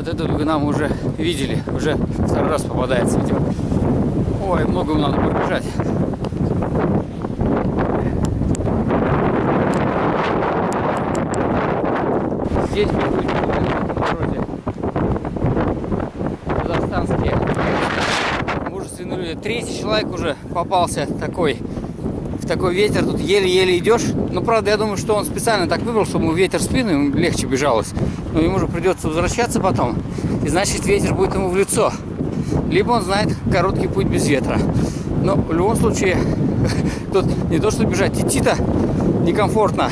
вот эту дугана мы уже видели. Уже второй раз попадается, видимо. Ой, много надо пробежать. Здесь вроде казахстанские мужественные люди. Третий человек уже попался такой такой ветер, тут еле-еле идешь. Ну, правда, я думаю, что он специально так выбрал, чтобы ему ветер спину, ему легче бежалось. Но ему же придется возвращаться потом. И значит, ветер будет ему в лицо. Либо он знает короткий путь без ветра. Но в любом случае, тут не то, что бежать, идти-то некомфортно.